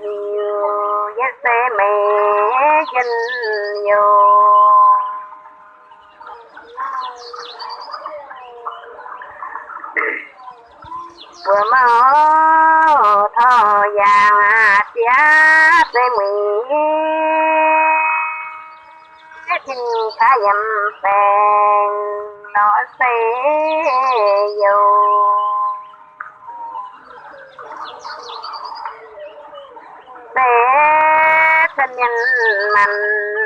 nhiều nhất sẽ mẹ dinh nhiều vừa mơ thơ vàng giá tía tê mỹ xin khá dầm bèn nó sẽ dù sẽ thân nhân mình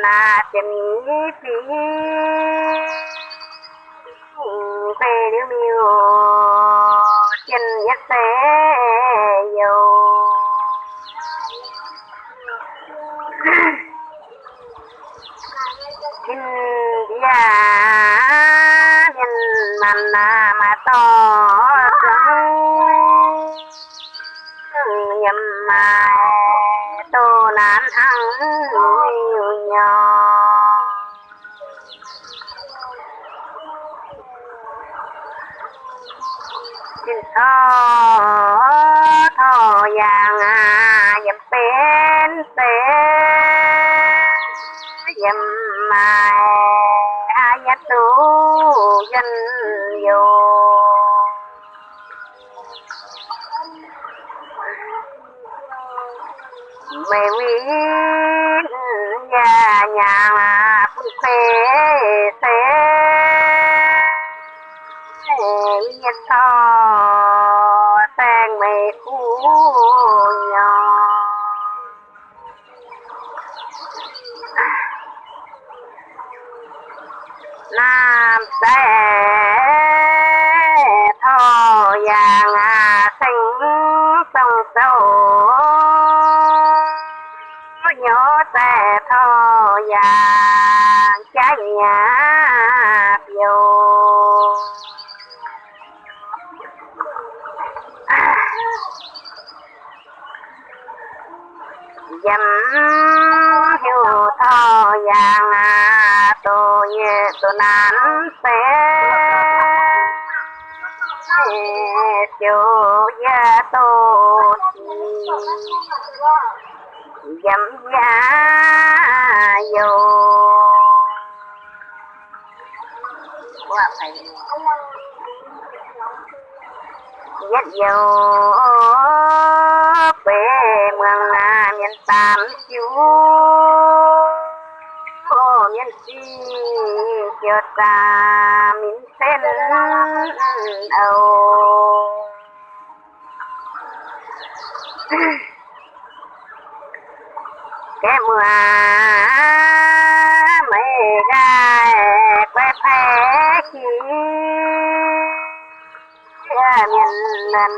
là chân phí về điếu miêu, chân nhất sẽ dầu. Xin dia nhân mình mà to sướng nhầm mà tô nán hăng nhiều nhỏ. Xin thọ thọ vàng à dầm bên bên dầm mài a nhất tu dân dù. Mẹ quý nhà nhà phun phê thế nhất thọ, sang mẹ khu nhỏ. Nam sẽ xe thô thọ trái nhà vô. Dầm hiu thọ vàng à tô như tô nán sẽ chiều ya tô dâm ya vô. Quá phải rất nhiều bề mường à miền tam chú. Ô, miền si cho ta miền sen đầu cái mưa mấy gai quay phé khí miền lần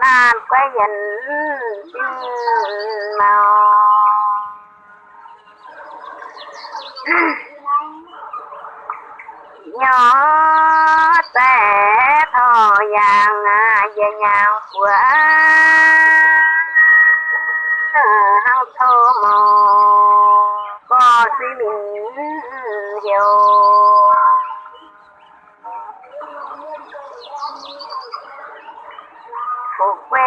nam quay dần tin màu nhỏ té thò vàng về nhà của hao thô mò có suy mình hiểu phục quê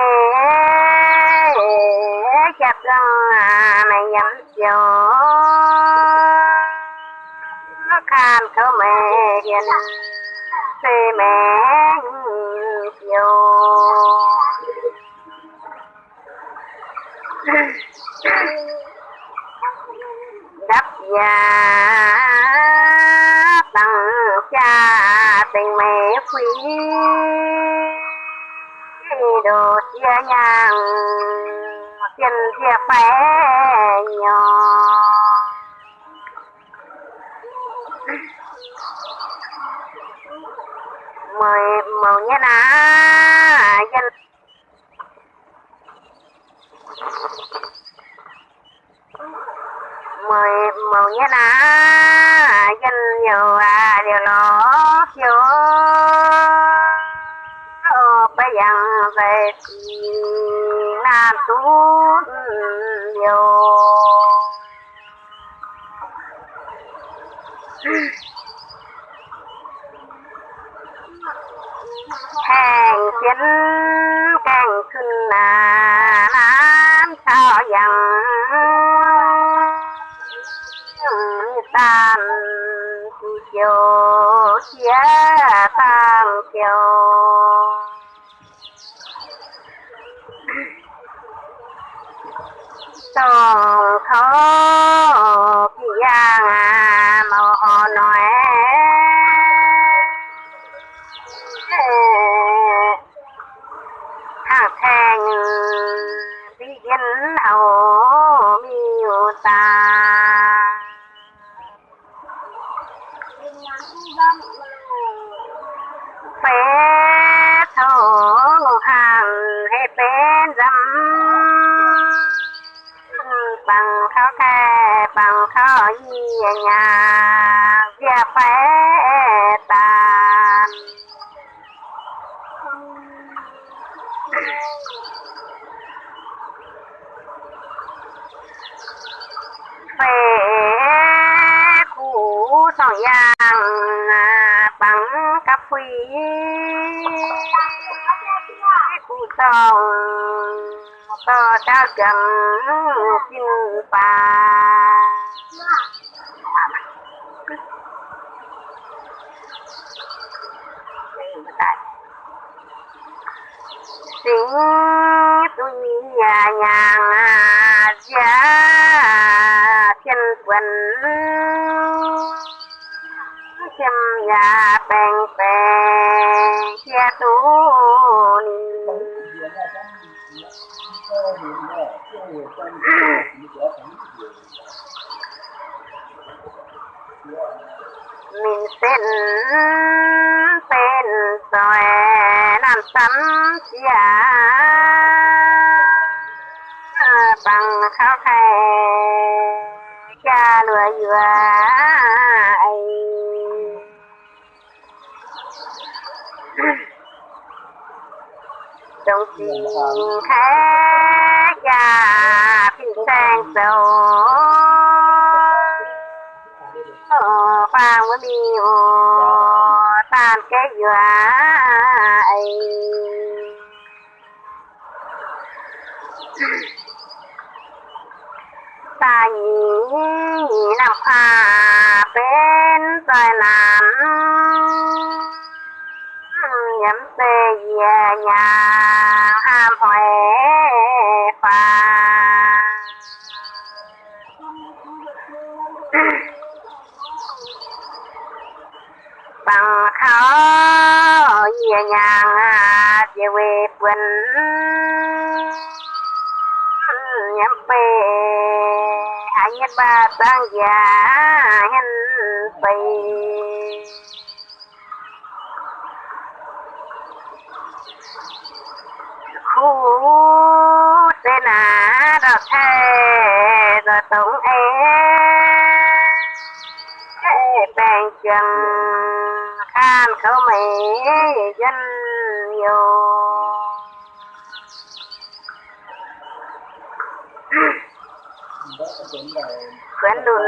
chặt răng à mày nhắm chiều nó khan khâu mẹ hiền xê mẹ chiều đắp nhà tặng cha tình mẹ quý. Đồ chia nhàng, tiền chia phé nhỏ. Mời màu nhé ná dân mười màu nhất ná dân nhiều à điều nó phiếu bây giờ về là nam nhiều. Hàng chiến, càng khinh là chẳng tan chiều chia tan chiều trong thổ kia màu nói bằng khao khe bằng khao y nhà việc phế tàn phế cũ song yang bằng cặp quý cũ song to trao chẳng xin bà. Sinh tuy nhà nhàng giá thiên quân chim ya bèn bèn chia tu mình xin tên rồi làm sắm giá bằng khao khe cha lừa dừa. Trong tình khác cha phiên sang sầu phang với mi tan cái dừa ấy. Ta nhí làm pha bên trời nam nhắm tê về nhà ham hỏi pha bằng khó về nhà về quê quỳnh. Nhắm bê hai nhất ba tăng già hình bì khu tên à đọc thê rồi tổng ế bèn chân khan khẩu mỹ dân nhiều. Khuyến đùn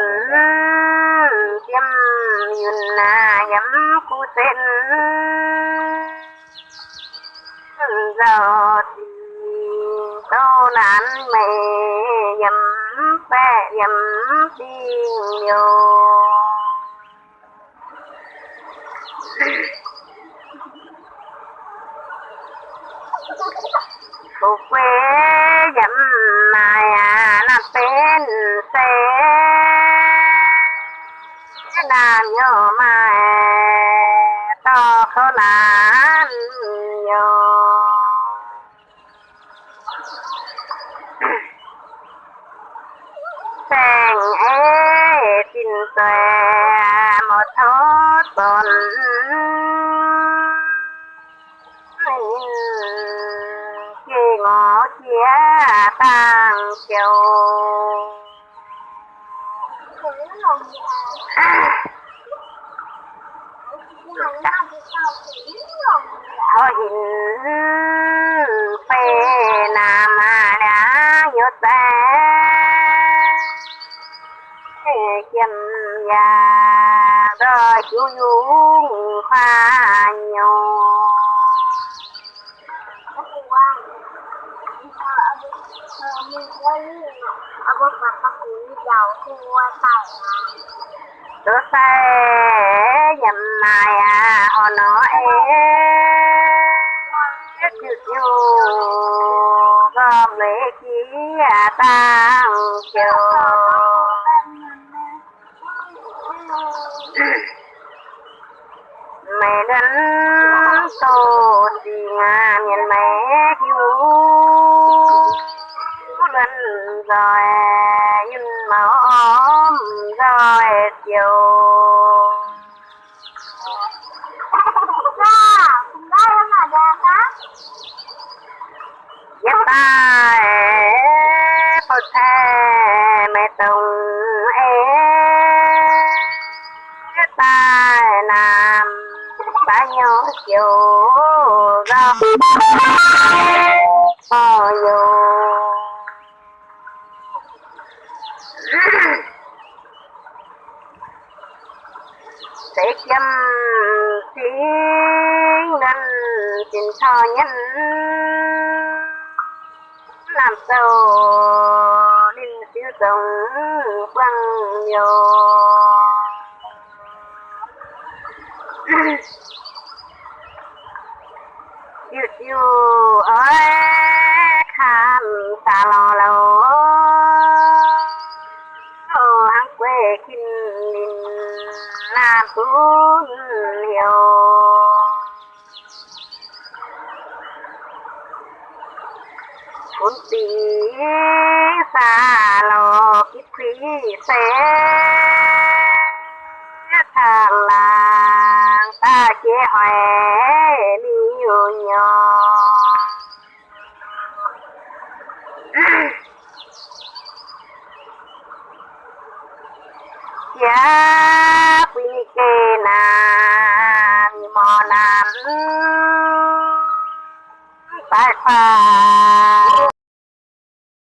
tiêm yun na nhắm cu sen giờ thì tô nán mẹ nhầm bẹ nhầm đi nhiều xòe một thốt bồn khi ngõ chia tàng chiều. Thôi hình phê nam à đã nhớ ta chim già rồi chú dung khoa nhau ở tôi nhầm này à họ nói chịu chịu gom mấy khí à tăng chiều mẹ đến tô đi ngà nhìn mẹ cứu lần rồi nhìn mà ôm rồi chiều. Dạ, Giúp ta chiều rau bao ờ, nhiêu sẽ chăm tiếng nên xin cho nhân. Làm sao nên siêu sống quăng nhiều yêu yêu ơi khám xa lo lâu ô ăn quê kinh linh làm xuống hiểu, cuốn tí xa lo kiếp quý sẽ thằng làng ta chế hoè nhiều nhỏ giá quy kê nà mò nàn tại